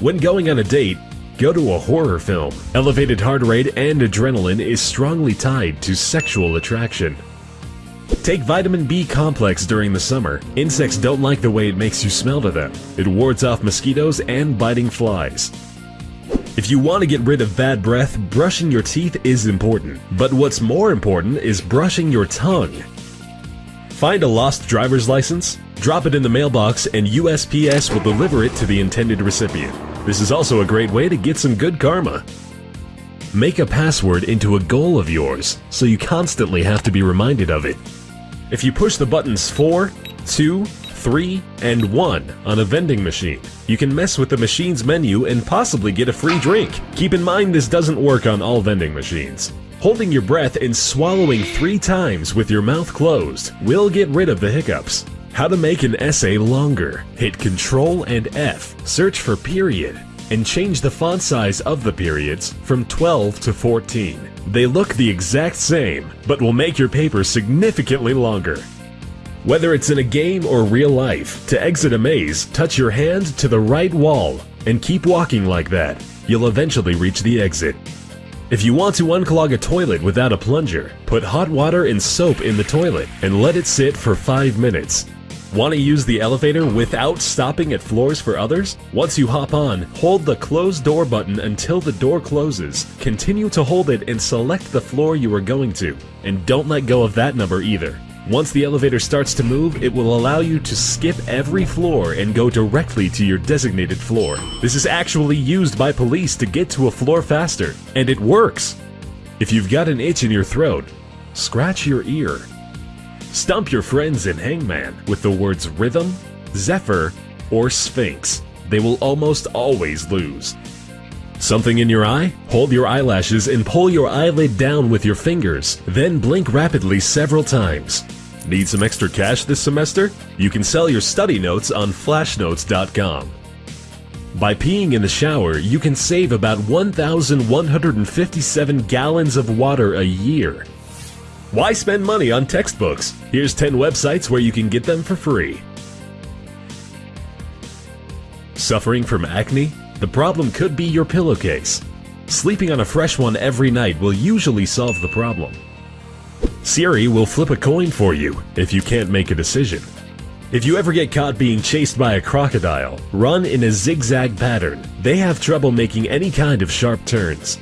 When going on a date, go to a horror film. Elevated heart rate and adrenaline is strongly tied to sexual attraction. Take vitamin B complex during the summer. Insects don't like the way it makes you smell to them. It wards off mosquitoes and biting flies. If you want to get rid of bad breath, brushing your teeth is important. But what's more important is brushing your tongue. Find a lost driver's license, drop it in the mailbox, and USPS will deliver it to the intended recipient. This is also a great way to get some good karma. Make a password into a goal of yours, so you constantly have to be reminded of it. If you push the buttons 4, 2, 3, and 1 on a vending machine, you can mess with the machine's menu and possibly get a free drink. Keep in mind this doesn't work on all vending machines. Holding your breath and swallowing three times with your mouth closed will get rid of the hiccups. How to make an essay longer. Hit Ctrl and F, search for period, and change the font size of the periods from 12 to 14. They look the exact same, but will make your paper significantly longer. Whether it's in a game or real life, to exit a maze, touch your hand to the right wall and keep walking like that. You'll eventually reach the exit. If you want to unclog a toilet without a plunger, put hot water and soap in the toilet and let it sit for 5 minutes. Want to use the elevator without stopping at floors for others? Once you hop on, hold the close door button until the door closes. Continue to hold it and select the floor you are going to. And don't let go of that number either. Once the elevator starts to move, it will allow you to skip every floor and go directly to your designated floor. This is actually used by police to get to a floor faster, and it works! If you've got an itch in your throat, scratch your ear. Stump your friends in Hangman with the words Rhythm, Zephyr, or Sphinx. They will almost always lose. Something in your eye? Hold your eyelashes and pull your eyelid down with your fingers, then blink rapidly several times. Need some extra cash this semester? You can sell your study notes on flashnotes.com. By peeing in the shower, you can save about 1,157 gallons of water a year. Why spend money on textbooks? Here's 10 websites where you can get them for free. Suffering from acne? The problem could be your pillowcase. Sleeping on a fresh one every night will usually solve the problem. Siri will flip a coin for you if you can't make a decision. If you ever get caught being chased by a crocodile, run in a zigzag pattern. They have trouble making any kind of sharp turns.